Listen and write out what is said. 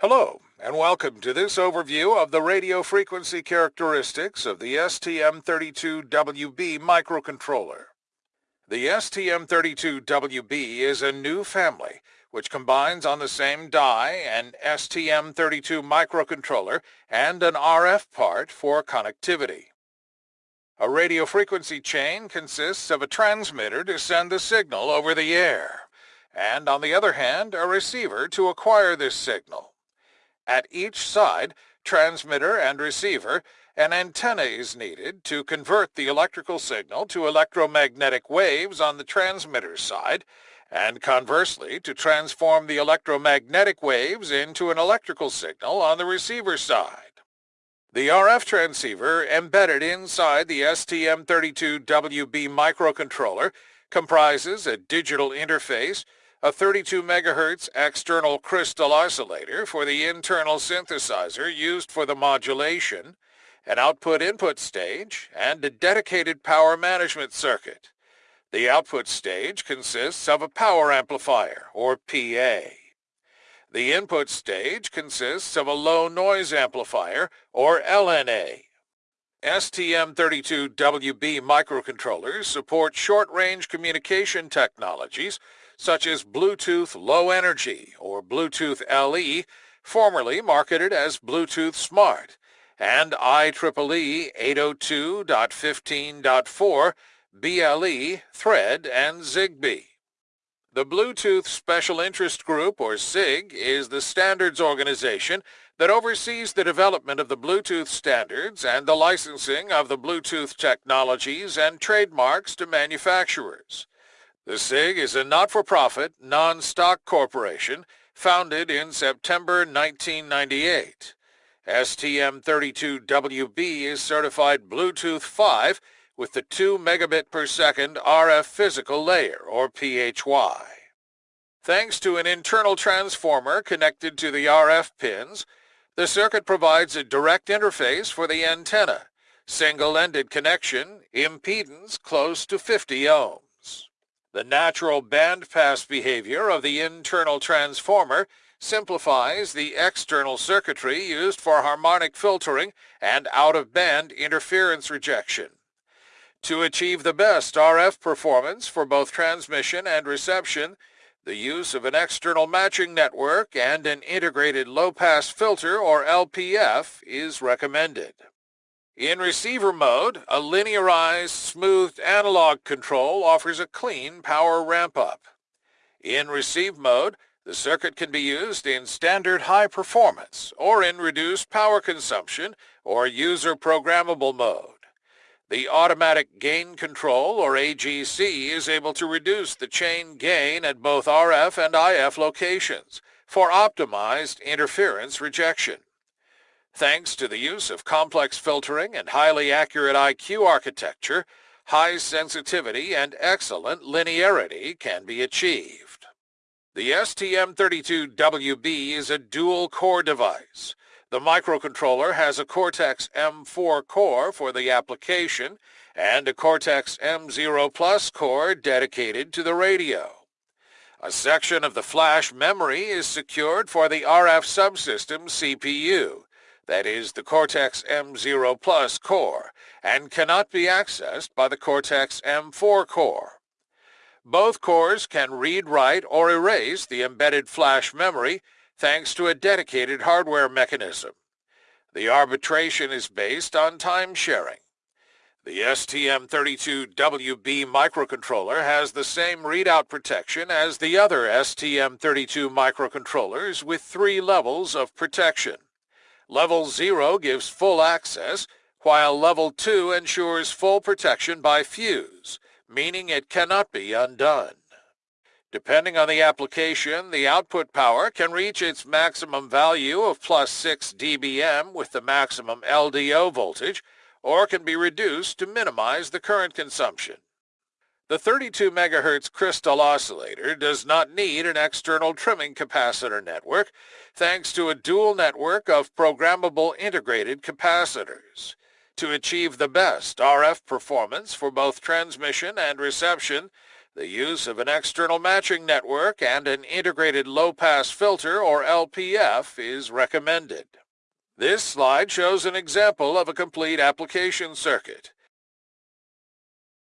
Hello, and welcome to this overview of the radio frequency characteristics of the STM32WB microcontroller. The STM32WB is a new family which combines on the same die an STM32 microcontroller and an RF part for connectivity. A radio frequency chain consists of a transmitter to send the signal over the air, and on the other hand, a receiver to acquire this signal. At each side, transmitter and receiver, an antenna is needed to convert the electrical signal to electromagnetic waves on the transmitter side, and conversely to transform the electromagnetic waves into an electrical signal on the receiver side. The RF transceiver embedded inside the STM32WB microcontroller comprises a digital interface, a 32 MHz external crystal oscillator for the internal synthesizer used for the modulation, an output-input stage, and a dedicated power management circuit. The output stage consists of a power amplifier, or PA. The input stage consists of a low noise amplifier, or LNA. STM32WB microcontrollers support short-range communication technologies such as Bluetooth Low Energy or Bluetooth LE, formerly marketed as Bluetooth Smart, and IEEE 802.15.4, BLE, Thread, and Zigbee. The Bluetooth Special Interest Group, or SIG, is the standards organization that oversees the development of the Bluetooth standards and the licensing of the Bluetooth technologies and trademarks to manufacturers. The SIG is a not-for-profit, non-stock corporation founded in September 1998. STM32WB is certified Bluetooth 5 with the 2 megabit per second RF physical layer, or PHY. Thanks to an internal transformer connected to the RF pins, the circuit provides a direct interface for the antenna, single-ended connection, impedance close to 50 ohms. The natural bandpass behavior of the internal transformer simplifies the external circuitry used for harmonic filtering and out-of-band interference rejection. To achieve the best RF performance for both transmission and reception, the use of an external matching network and an integrated low-pass filter or LPF is recommended. In receiver mode, a linearized, smoothed analog control offers a clean power ramp-up. In receive mode, the circuit can be used in standard high performance or in reduced power consumption or user programmable mode. The automatic gain control or AGC is able to reduce the chain gain at both RF and IF locations for optimized interference rejection. Thanks to the use of complex filtering and highly accurate IQ architecture, high sensitivity and excellent linearity can be achieved. The STM32WB is a dual-core device. The microcontroller has a Cortex-M4 core for the application and a Cortex-M0 Plus core dedicated to the radio. A section of the flash memory is secured for the RF subsystem CPU, that is the Cortex-M0 Plus core, and cannot be accessed by the Cortex-M4 core. Both cores can read, write, or erase the embedded flash memory thanks to a dedicated hardware mechanism. The arbitration is based on time sharing. The STM32WB microcontroller has the same readout protection as the other STM32 microcontrollers with three levels of protection. Level 0 gives full access, while Level 2 ensures full protection by fuse, meaning it cannot be undone. Depending on the application, the output power can reach its maximum value of plus 6 dBm with the maximum LDO voltage, or can be reduced to minimize the current consumption. The 32 MHz crystal oscillator does not need an external trimming capacitor network thanks to a dual network of programmable integrated capacitors. To achieve the best RF performance for both transmission and reception, The use of an external matching network and an integrated low-pass filter, or LPF, is recommended. This slide shows an example of a complete application circuit.